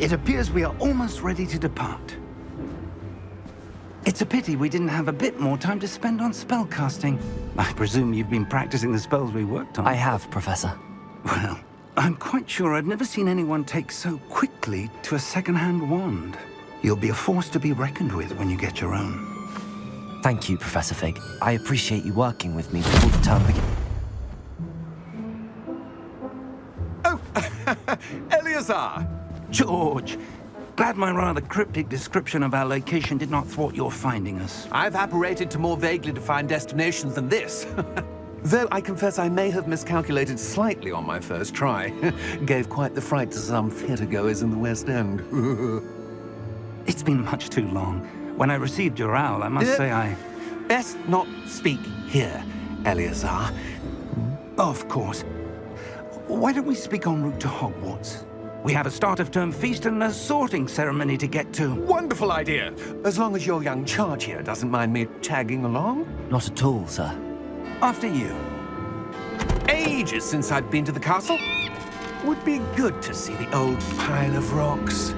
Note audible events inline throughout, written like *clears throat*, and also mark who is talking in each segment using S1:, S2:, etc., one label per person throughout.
S1: It appears we are almost ready to depart. It's a pity we didn't have a bit more time to spend on spellcasting. I presume you've been practicing the spells we worked on.
S2: I have, Professor.
S1: Well, I'm quite sure I've never seen anyone take so quickly to a second-hand wand. You'll be a force to be reckoned with when you get your own.
S2: Thank you, Professor Fig. I appreciate you working with me before the term begins.
S3: Oh, *laughs* Eleazar!
S1: George, glad my rather cryptic description of our location did not thwart your finding us.
S3: I've apparated to more vaguely defined destinations than this. *laughs* Though I confess I may have miscalculated slightly on my first try. *laughs* Gave quite the fright to some theatre-goers in the West End. *laughs*
S1: it's been much too long. When I received your owl, I must uh, say I...
S3: Best not speak here, Eleazar.
S1: Of course. Why don't we speak en route to Hogwarts? We have a start-of-term feast and a sorting ceremony to get to.
S3: Wonderful idea! As long as your young charge here doesn't mind me tagging along.
S2: Not at all, sir.
S1: After you.
S3: Ages since I've been to the castle. Would be good to see the old pile of rocks.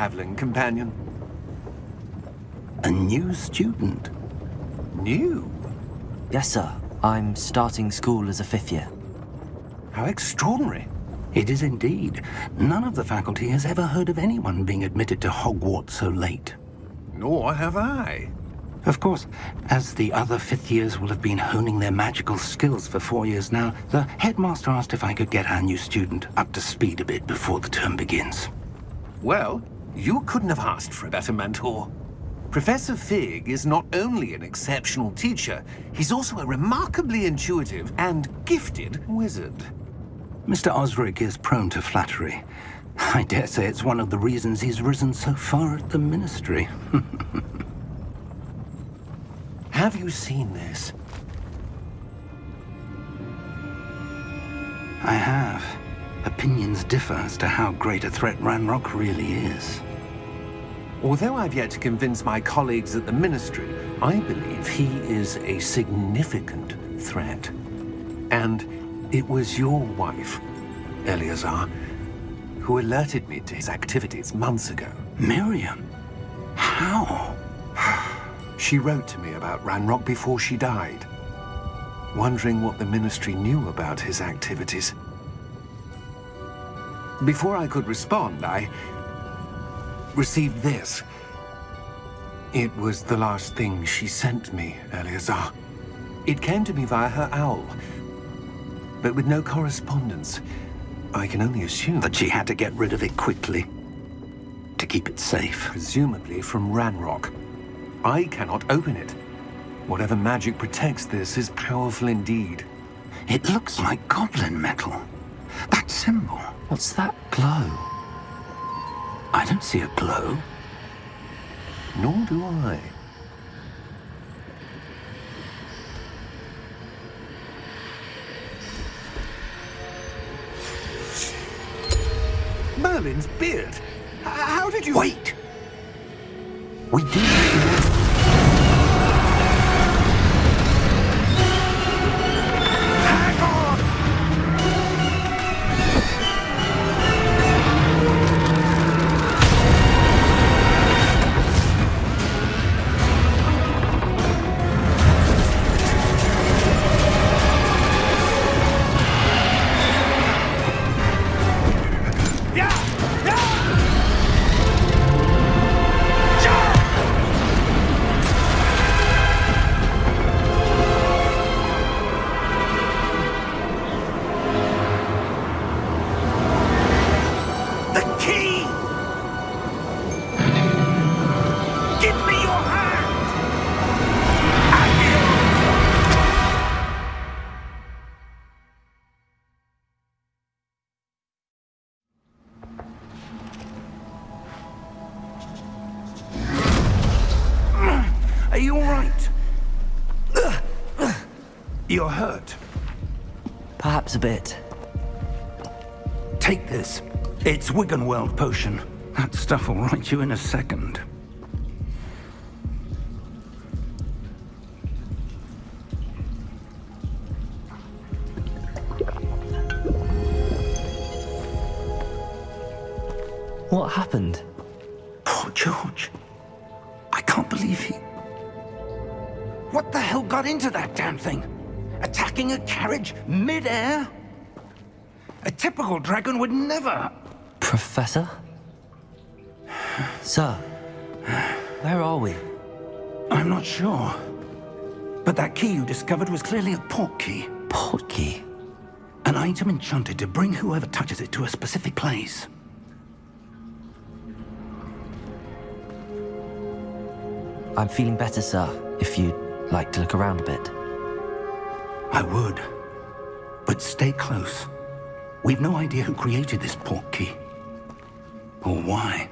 S3: Traveling companion?
S1: A new student.
S3: New?
S2: Yes, sir. I'm starting school as a fifth year.
S3: How extraordinary.
S1: It is indeed. None of the faculty has ever heard of anyone being admitted to Hogwarts so late.
S3: Nor have I.
S1: Of course, as the other fifth years will have been honing their magical skills for four years now, the headmaster asked if I could get our new student up to speed a bit before the term begins.
S3: Well, you couldn't have asked for a better mentor. Professor Fig is not only an exceptional teacher, he's also a remarkably intuitive and gifted wizard.
S1: Mr. Osric is prone to flattery. I dare say it's one of the reasons he's risen so far at the Ministry. *laughs*
S3: Have you seen this?
S1: I have. Opinions differ as to how great a threat Ranrock really is.
S3: Although I've yet to convince my colleagues at the Ministry, I believe he is a significant threat. And it was your wife, Eleazar, who alerted me to his activities months ago.
S1: Miriam? How? *sighs*
S3: she wrote to me about Ranrock before she died, wondering what the Ministry knew about his activities. Before I could respond, I received this. It was the last thing she sent me, Eleazar. It came to me via her owl, but with no correspondence. I can only assume...
S1: That she had to get rid of it quickly, to keep it safe.
S3: Presumably from Ranrock. I cannot open it. Whatever magic protects this is powerful indeed.
S1: It looks like goblin metal. That symbol.
S2: What's that glow?
S1: I don't see a glow.
S3: Nor do I. Merlin's beard? How did you...
S1: Wait! We do
S2: bit.
S1: Take this. It's Wiggenweld potion. That stuff will right you in a second.
S2: What happened?
S1: Poor George. I can't believe he... What the hell got into that damn thing? Attacking a carriage mid-air? A typical dragon would never...
S2: Professor? Sir, where are we?
S1: I'm not sure. But that key you discovered was clearly a port key.
S2: Port key?
S1: An item enchanted to bring whoever touches it to a specific place.
S2: I'm feeling better, sir, if you'd like to look around a bit.
S1: I would. But stay close. We've no idea who created this port key. Or why.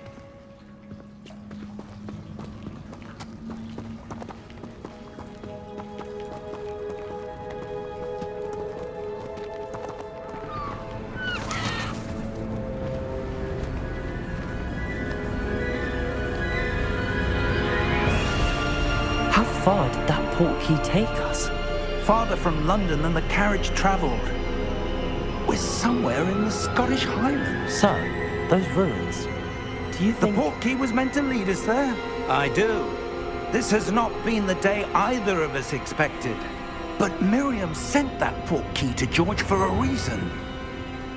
S1: Farther from London than the carriage travelled. We're somewhere in the Scottish Highlands.
S2: Sir, those ruins. Do you
S1: The
S2: think...
S1: port key was meant to lead us there? I do. This has not been the day either of us expected. But Miriam sent that port key to George for a reason.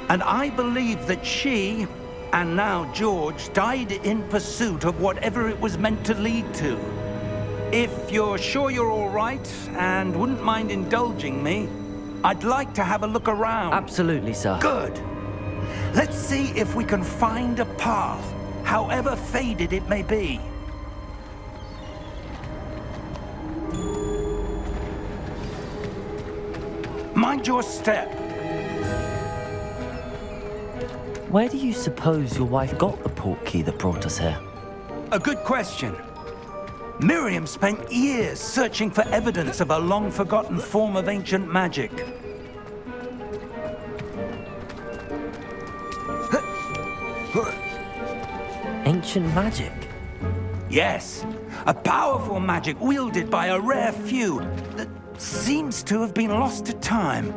S1: And I believe that she, and now George, died in pursuit of whatever it was meant to lead to. If you're sure you're all right and wouldn't mind indulging me, I'd like to have a look around.
S2: Absolutely, sir.
S1: Good. Let's see if we can find a path, however faded it may be. Mind your step.
S2: Where do you suppose your wife got the port key that brought us here?
S1: A good question. Miriam spent years searching for evidence of a long-forgotten form of ancient magic.
S2: Ancient magic?
S1: Yes, a powerful magic wielded by a rare few that seems to have been lost to time.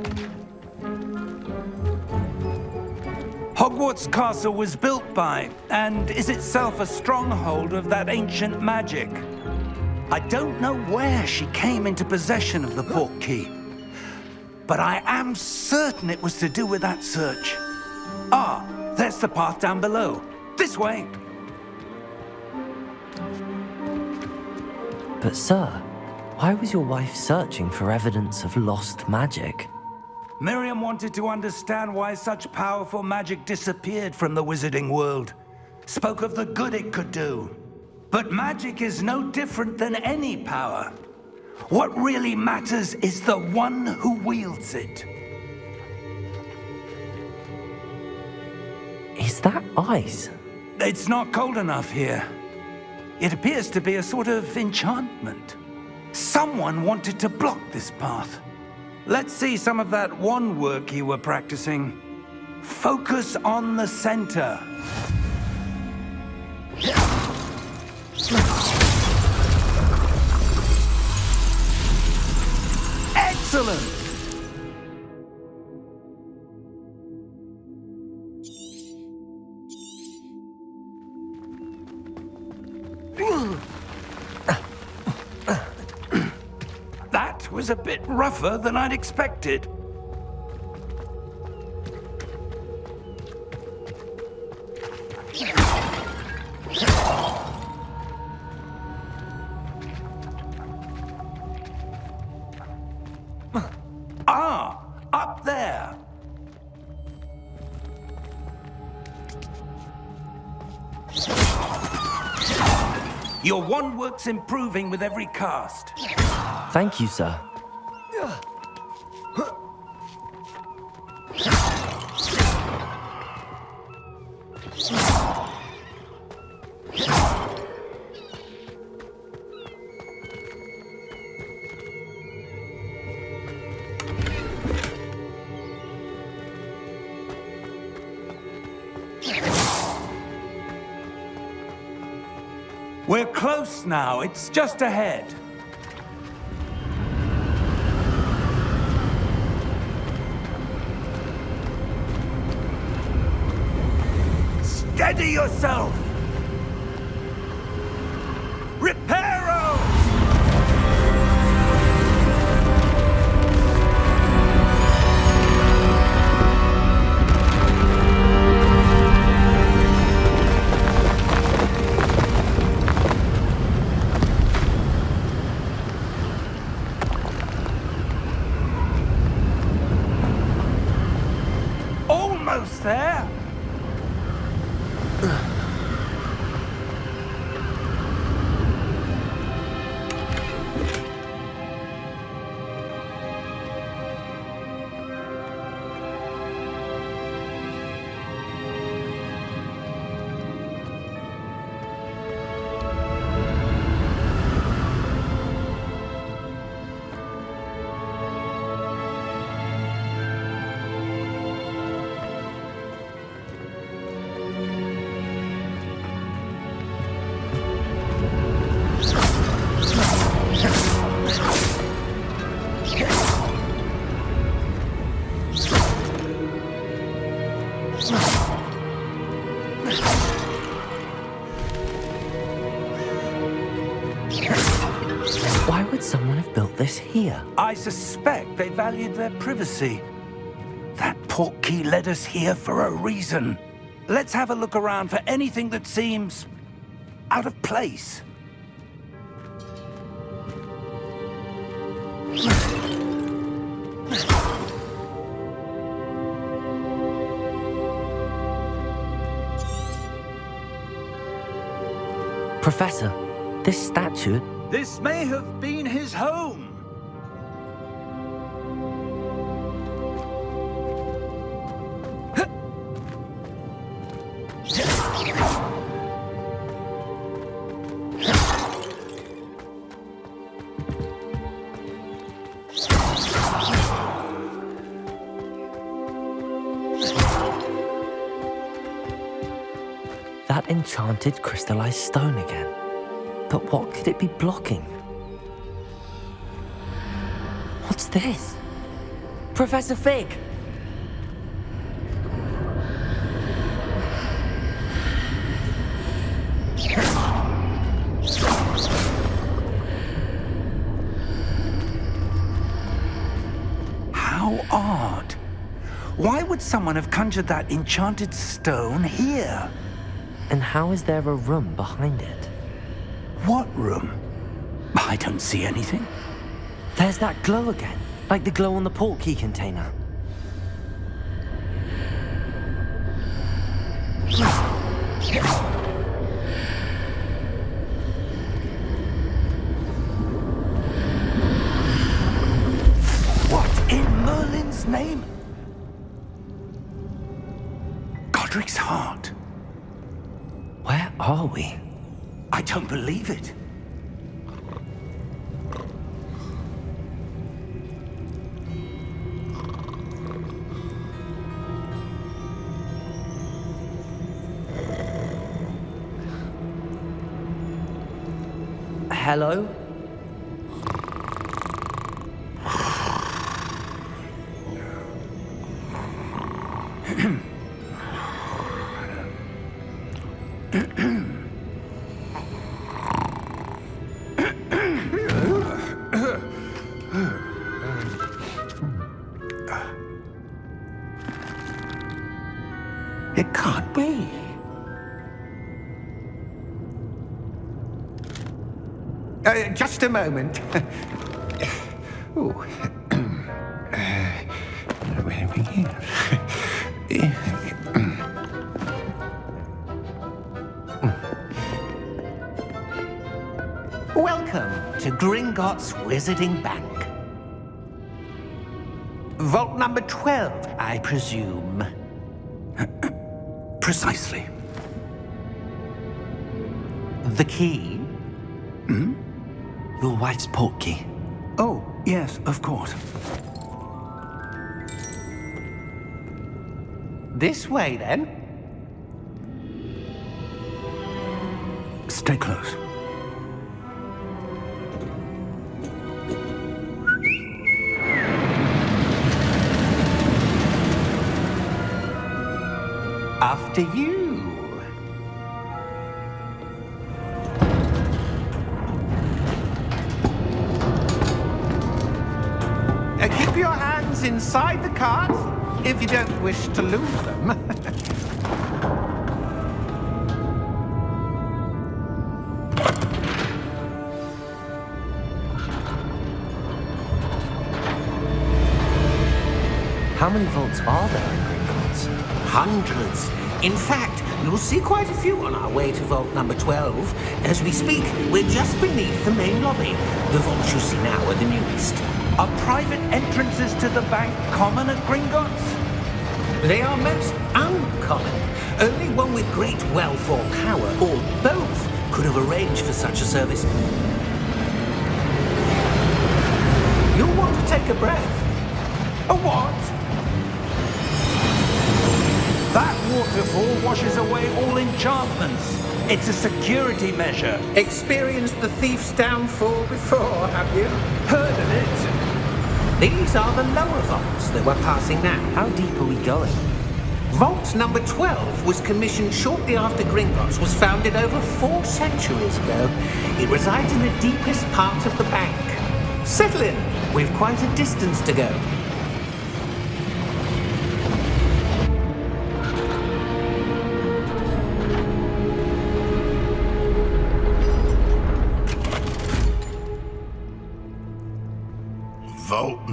S1: Hogwarts Castle was built by, and is itself a stronghold of that ancient magic. I don't know where she came into possession of the port key, but I am certain it was to do with that search. Ah, there's the path down below. This way.
S2: But sir, why was your wife searching for evidence of lost magic?
S1: Miriam wanted to understand why such powerful magic disappeared from the wizarding world. Spoke of the good it could do. But magic is no different than any power. What really matters is the one who wields it.
S2: Is that ice?
S1: It's not cold enough here. It appears to be a sort of enchantment. Someone wanted to block this path. Let's see some of that wand work you were practicing. Focus on the center. Excellent! That was a bit rougher than I'd expected. Your wand work's improving with every cast.
S2: Thank you, sir.
S1: Now. It's just ahead. Steady yourself!
S2: Here?
S1: I suspect they valued their privacy. That portkey led us here for a reason. Let's have a look around for anything that seems... out of place.
S2: Professor, this statue,
S1: This may have been his home.
S2: That enchanted crystallized stone again. But what could it be blocking? What's this? Professor Fig!
S1: How odd. Why would someone have conjured that enchanted stone here?
S2: And how is there a room behind it?
S1: What room? I don't see anything.
S2: There's that glow again, like the glow on the portkey container. Are we?
S1: I don't believe it.
S2: Hello?
S4: A moment. *laughs* Ooh. *clears throat* Where are we here? *laughs*
S3: Welcome to Gringotts Wizarding Bank. Vault number 12, I presume. *clears throat*
S1: Precisely.
S3: The key?
S2: your wife's portkey?
S1: Oh, yes, of course.
S3: This way, then.
S4: Stay close.
S3: After you. If you don't wish to lose them. *laughs*
S2: How many vaults are there in Gringotts?
S3: Hundreds. In fact, you'll see quite a few on our way to vault number 12. As we speak, we're just beneath the main lobby. The vaults you see now are the newest.
S1: Are private entrances to the bank common at Gringotts?
S3: They are most uncommon. Only one with great wealth or power, or both, could have arranged for such a service. You'll want to take a breath.
S1: A what? That waterfall washes away all enchantments. It's a security measure.
S3: Experienced the thief's downfall before, have you?
S1: Heard of it?
S3: These are the lower vaults that we're passing now.
S2: How deep are we going?
S3: Vault number 12 was commissioned shortly after Gringotts was founded over four centuries ago. It resides in the deepest part of the bank. Settle in. We've quite a distance to go.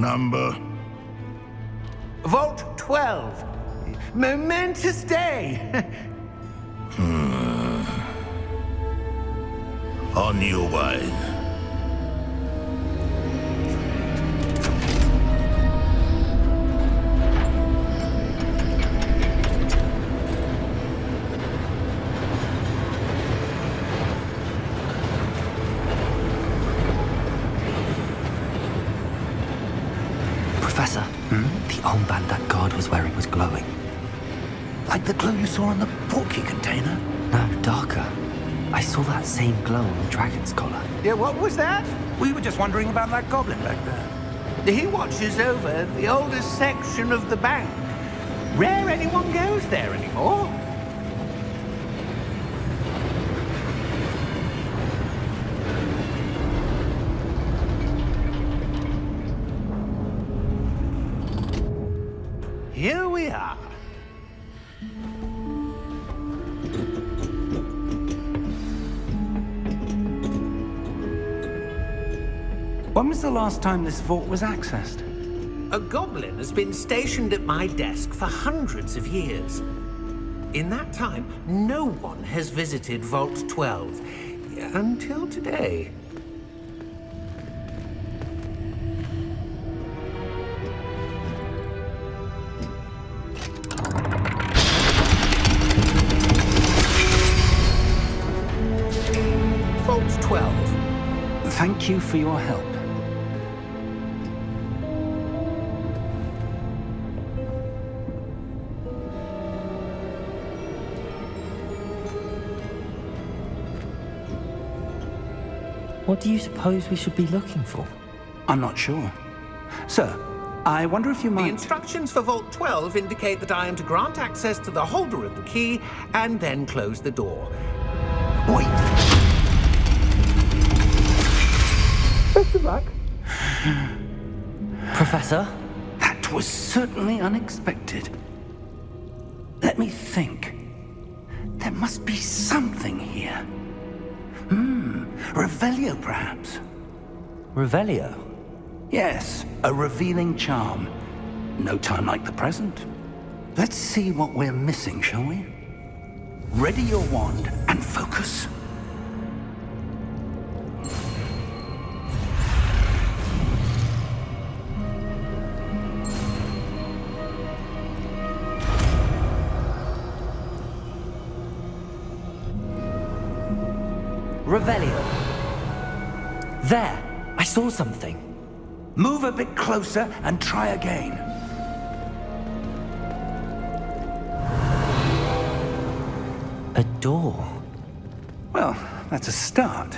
S5: Number.
S3: Vault 12. Momentous day. Hmm.
S5: On your way.
S1: On container?
S2: No, darker. I saw that same glow on the dragon's collar.
S3: yeah, what was that?
S1: We were just wondering about that goblin back there.
S3: He watches over the oldest section of the bank. Rare anyone goes there anymore.
S1: Was the last time this vault was accessed?
S3: A goblin has been stationed at my desk for hundreds of years. In that time, no one has visited Vault 12. Until today. Vault 12.
S1: Thank you for your help.
S2: What do you suppose we should be looking for?
S1: I'm not sure. Sir, I wonder if you might...
S3: The instructions for Vault 12 indicate that I am to grant access to the holder of the key and then close the door.
S1: Wait!
S2: Professor?
S1: That was certainly unexpected. Let me think. There must be something here. Hmm, Revelio perhaps?
S2: Revelio?
S1: Yes, a revealing charm. No time like the present. Let's see what we're missing, shall we? Ready your wand and focus.
S2: Saw something.
S1: Move a bit closer and try again.
S2: A door.
S1: Well, that's a start.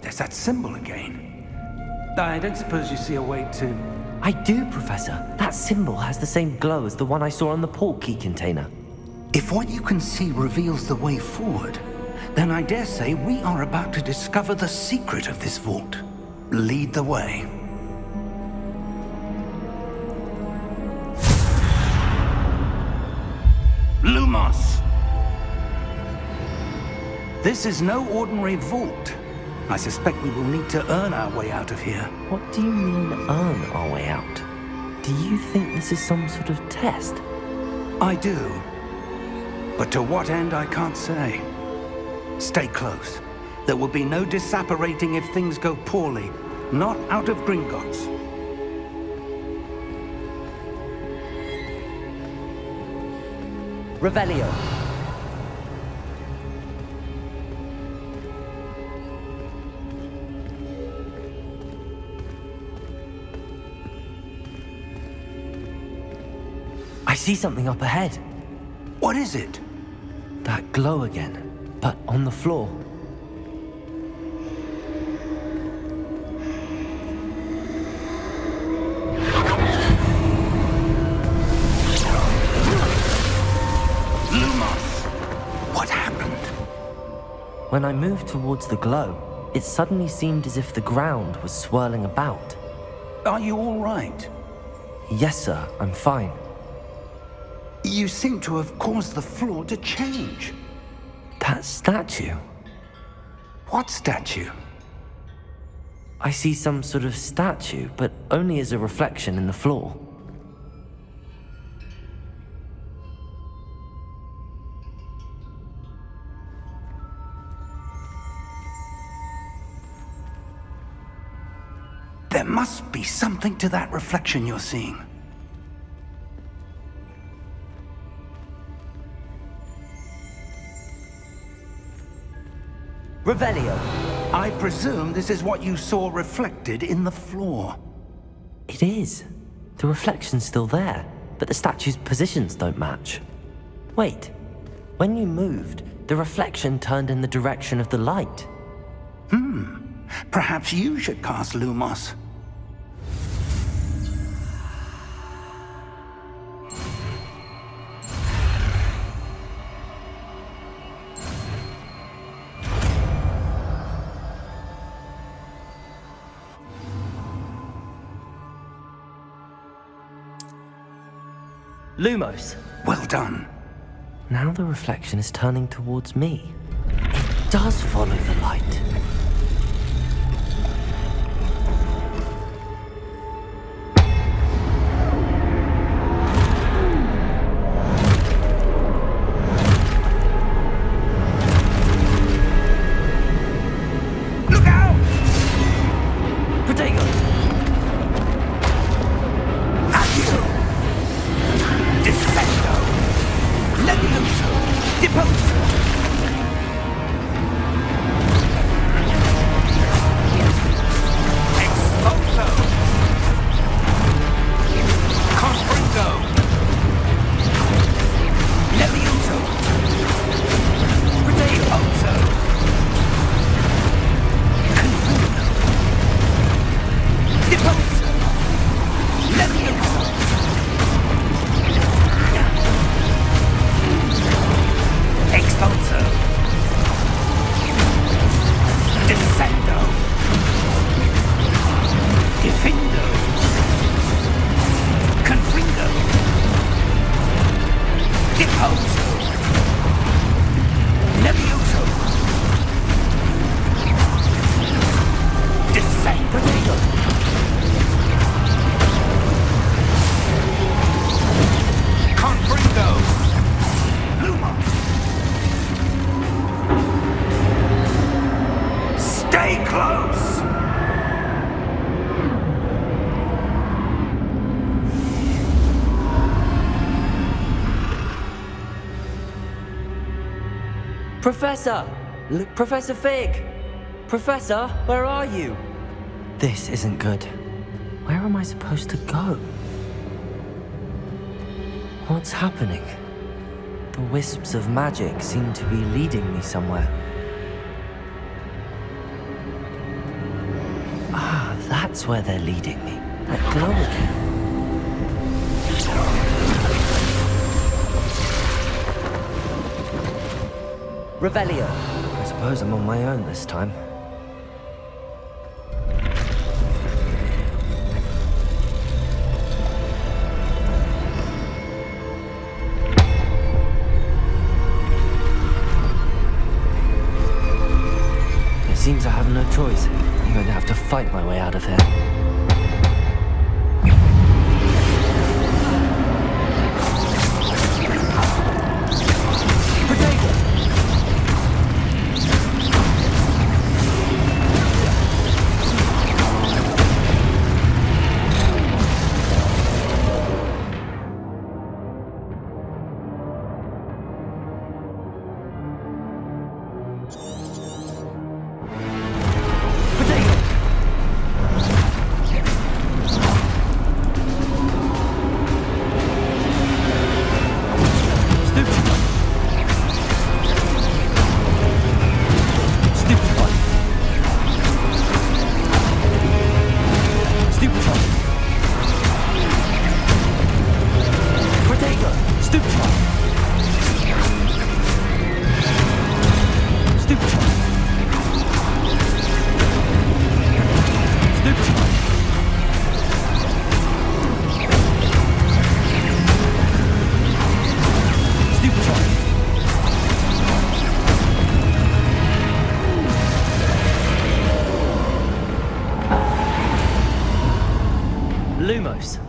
S1: There's that symbol again. I don't suppose you see a way to...
S2: I do, Professor. That symbol has the same glow as the one I saw on the portkey container.
S1: If what you can see reveals the way forward, then I dare say we are about to discover the secret of this vault. Lead the way. Lumos! This is no ordinary vault. I suspect we will need to earn our way out of here.
S2: What do you mean, earn our way out? Do you think this is some sort of test?
S1: I do. But to what end, I can't say. Stay close. There will be no disapparating if things go poorly. Not out of Gringotts.
S2: Revelio. I see something up ahead.
S1: What is it?
S2: That glow again, but on the floor.
S1: Lumos! What happened?
S2: When I moved towards the glow, it suddenly seemed as if the ground was swirling about.
S1: Are you all right?
S2: Yes, sir, I'm fine.
S1: You seem to have caused the floor to change.
S2: That statue.
S1: What statue?
S2: I see some sort of statue, but only as a reflection in the floor.
S1: There must be something to that reflection you're seeing.
S2: Revelio.
S1: I presume this is what you saw reflected in the floor.
S2: It is. The reflection's still there, but the statue's positions don't match. Wait. When you moved, the reflection turned in the direction of the light. Hmm.
S1: Perhaps you should cast Lumos.
S2: Lumos.
S1: Well done.
S2: Now the reflection is turning towards me. It does follow the light. Professor! L Professor Fig! Professor, where are you? This isn't good. Where am I supposed to go? What's happening? The wisps of magic seem to be leading me somewhere. Ah, that's where they're leading me. That glow again. Revelio. I suppose I'm on my own this time. It seems I have no choice. I'm going to have to fight my way out of here.
S1: How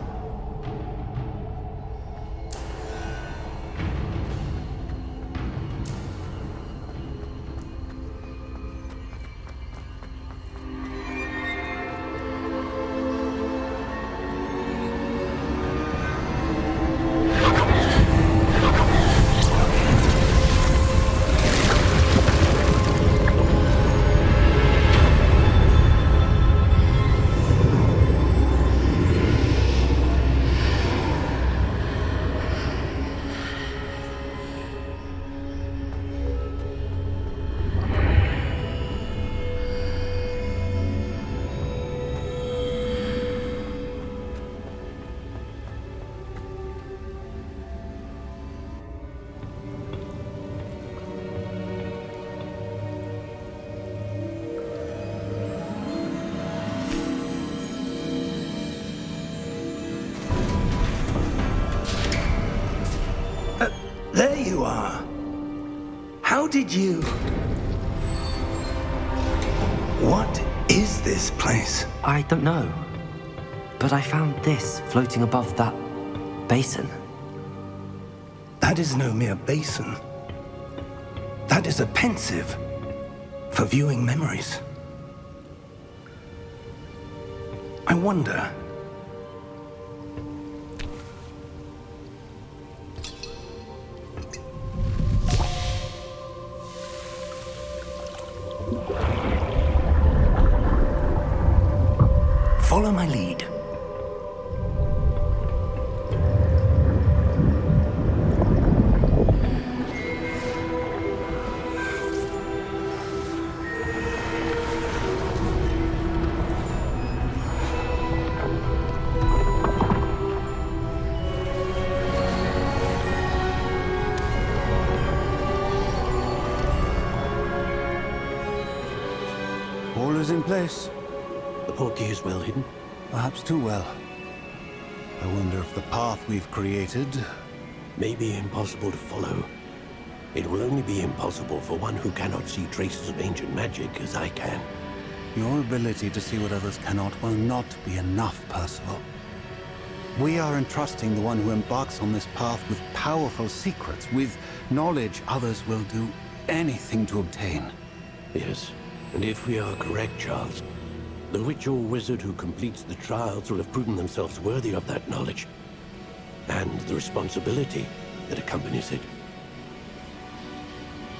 S2: I don't know. But I found this floating above that basin.
S1: That is no mere basin. That is a Pensieve for viewing memories. I wonder Follow my lead.
S6: Perhaps too well. I wonder if the path we've created...
S7: May be impossible to follow. It will only be impossible for one who cannot see traces of ancient magic as I can.
S6: Your ability to see what others cannot will not be enough, Percival. We are entrusting the one who embarks on this path with powerful secrets, with knowledge others will do anything to obtain.
S7: Yes, and if we are correct, Charles, the witch or wizard who completes the trials will have proven themselves worthy of that knowledge. And the responsibility that accompanies it.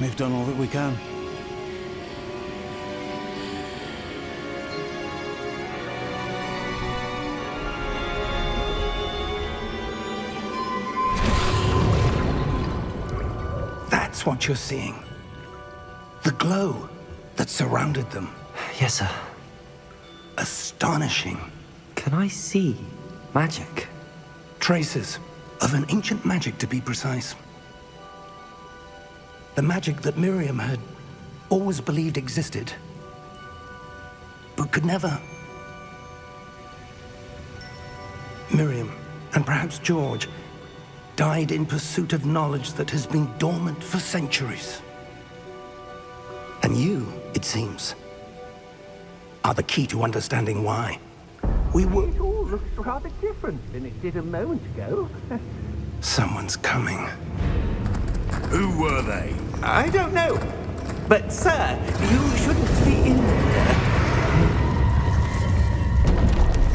S6: We've done all that we can.
S1: That's what you're seeing. The glow that surrounded them.
S2: Yes, sir.
S1: Astonishing.
S2: Can I see magic?
S1: Traces of an ancient magic, to be precise. The magic that Miriam had always believed existed, but could never. Miriam, and perhaps George, died in pursuit of knowledge that has been dormant for centuries. And you, it seems, are the key to understanding why. We were...
S3: It all looks rather different than it did a moment ago. *laughs*
S1: Someone's coming.
S5: Who were they?
S3: I don't know. But, sir, you shouldn't be in here.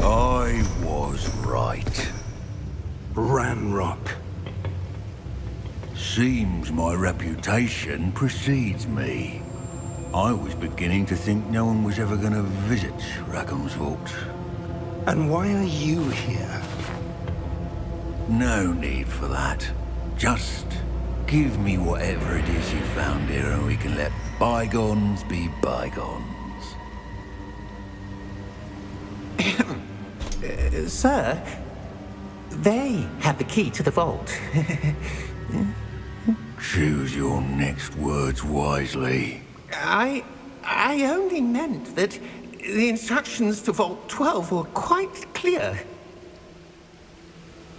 S5: I was right.
S1: Ranrock.
S5: Seems my reputation precedes me. I was beginning to think no one was ever going to visit Rackham's vault.
S1: And why are you here?
S5: No need for that. Just give me whatever it is you found here and we can let bygones be bygones.
S3: Uh, *coughs* sir, they have the key to the vault. *laughs*
S5: Choose your next words wisely.
S3: I... I only meant that the instructions to Vault 12 were quite clear.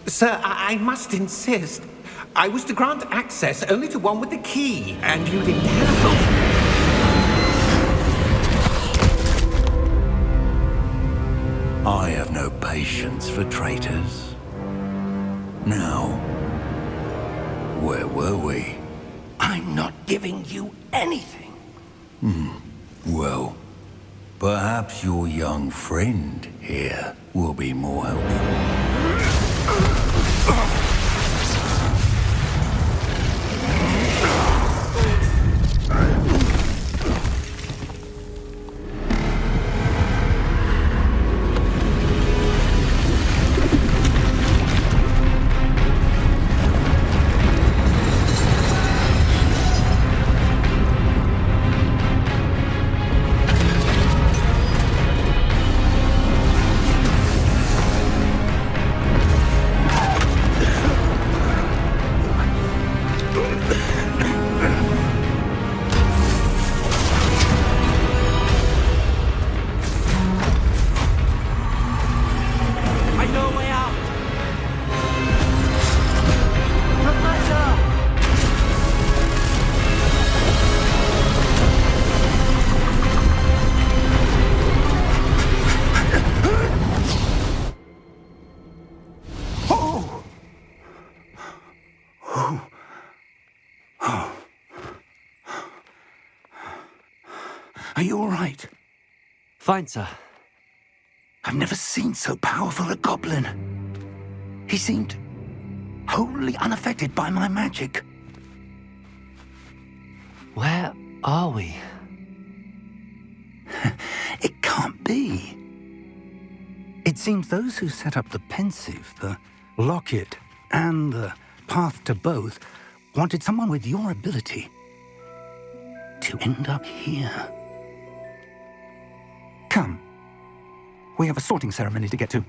S3: Sir, I, I must insist. I was to grant access only to one with the key, and you didn't have
S5: I have no patience for traitors. Now, where were we?
S1: I'm not giving you anything.
S5: Well, perhaps your young friend here will be more helpful.
S2: Fine, sir.
S1: I've never seen so powerful a goblin. He seemed wholly unaffected by my magic.
S2: Where are we? *laughs*
S1: It can't be. It seems those who set up the Pensieve, the locket, and the path to both wanted someone with your ability to end up here. Come. We have a sorting ceremony to get to.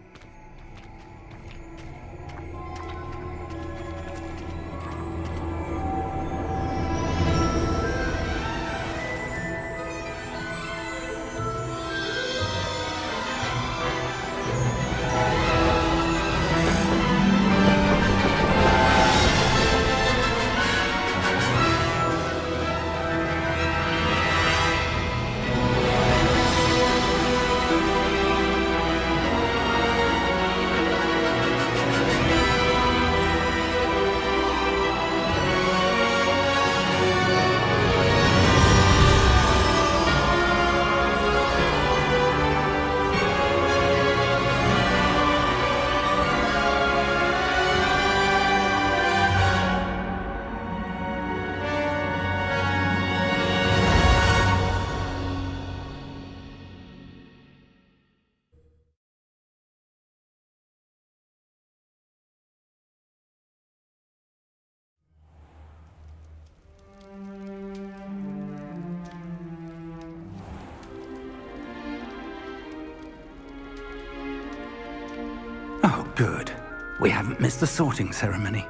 S1: We haven't missed the sorting ceremony.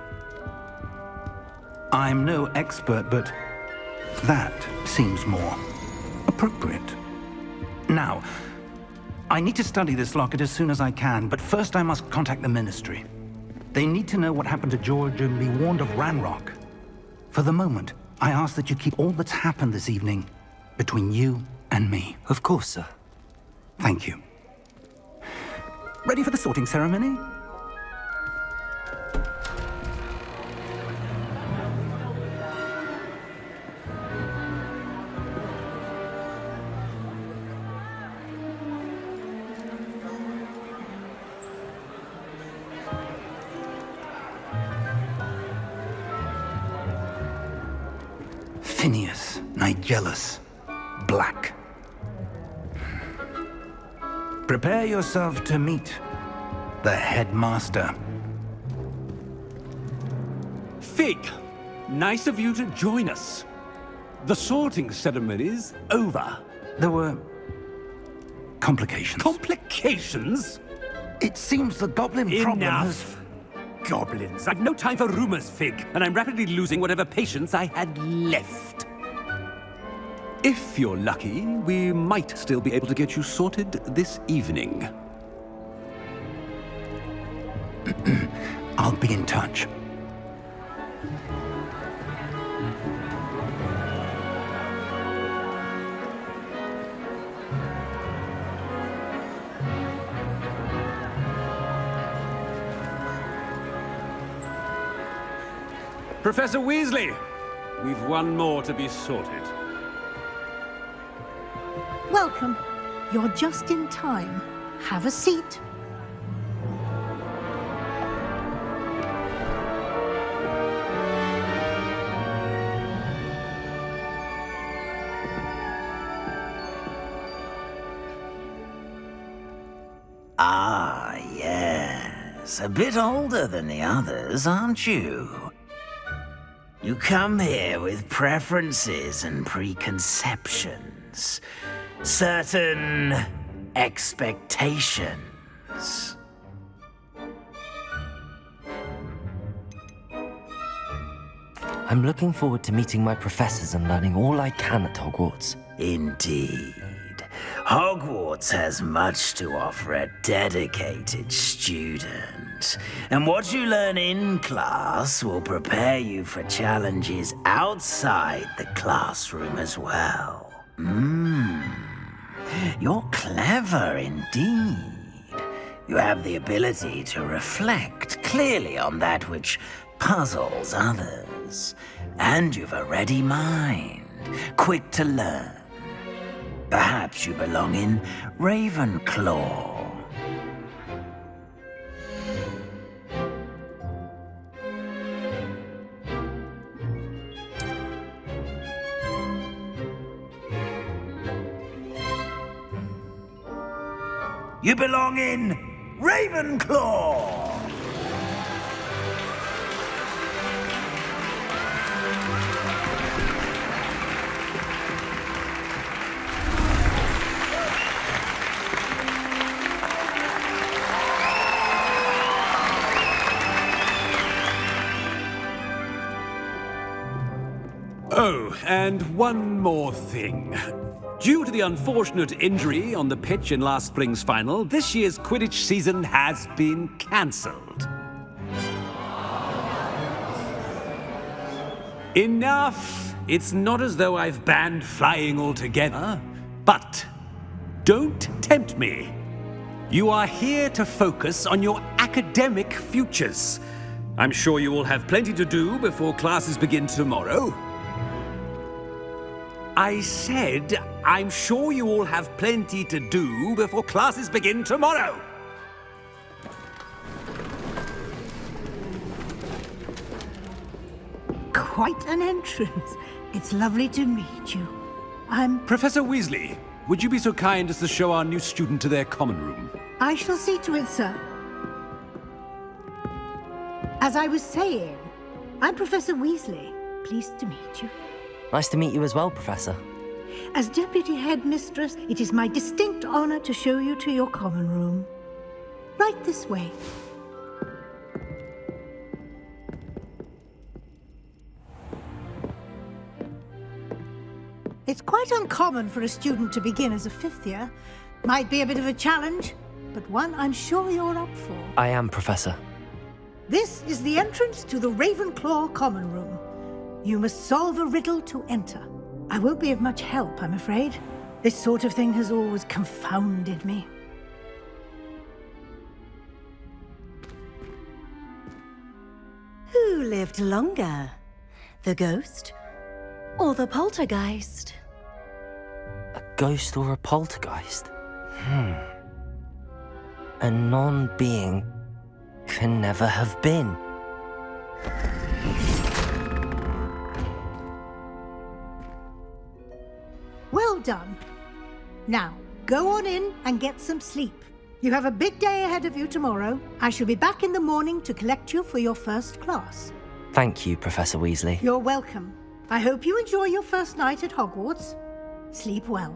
S1: I'm no expert, but that seems more appropriate. Now, I need to study this locket as soon as I can, but first I must contact the Ministry. They need to know what happened to George and be warned of Ranrock. For the moment, I ask that you keep all that's happened this evening between you and me.
S2: Of course, sir.
S1: Thank you. Ready for the sorting ceremony? Prepare yourself to meet the headmaster.
S8: Fig, nice of you to join us. The sorting ceremony is over.
S1: There were complications.
S8: Complications?
S1: it seems the goblin problem has...
S8: Enough. Goblins. I've no time for rumors, Fig, and I'm rapidly losing whatever patience I had left. If you're lucky, we might still be able to get you sorted this evening. *clears throat*
S1: I'll be in touch.
S8: Professor Weasley, we've one more to be sorted.
S9: Welcome. You're just in time. Have a seat.
S10: Ah, yes. A bit older than the others, aren't you? You come here with preferences and preconceptions. Certain expectations.
S2: I'm looking forward to meeting my professors and learning all I can at Hogwarts.
S10: Indeed. Hogwarts has much to offer a dedicated student. And what you learn in class will prepare you for challenges outside the classroom as well. Mmm. You're clever indeed. You have the ability to reflect clearly on that which puzzles others. And you've a ready mind, quick to learn. Perhaps you belong in Ravenclaw. You belong in Ravenclaw!
S8: Oh, and one more thing. Due to the unfortunate injury on the pitch in last spring's final, this year's Quidditch season has been cancelled. Enough! It's not as though I've banned flying altogether, but don't tempt me. You are here to focus on your academic futures. I'm sure you will have plenty to do before classes begin tomorrow. I said, I'm sure you all have plenty to do before classes begin tomorrow.
S9: Quite an entrance. It's lovely to meet you. I'm...
S8: Professor Weasley, would you be so kind as to show our new student to their common room?
S9: I shall see to it, sir. As I was saying, I'm Professor Weasley. Pleased to meet you.
S2: Nice to meet you as well, Professor.
S9: As Deputy Headmistress, it is my distinct honor to show you to your common room. Right this way. It's quite uncommon for a student to begin as a fifth year. Might be a bit of a challenge, but one I'm sure you're up for.
S2: I am, Professor.
S9: This is the entrance to the Ravenclaw Common Room. You must solve a riddle to enter. I won't be of much help, I'm afraid. This sort of thing has always confounded me.
S11: Who lived longer? The ghost or the poltergeist?
S2: A ghost or a poltergeist? Hmm. A non-being can never have been.
S9: Done. Now, go on in and get some sleep. You have a big day ahead of you tomorrow. I shall be back in the morning to collect you for your first class.
S2: Thank you, Professor Weasley.
S9: You're welcome. I hope you enjoy your first night at Hogwarts. Sleep well.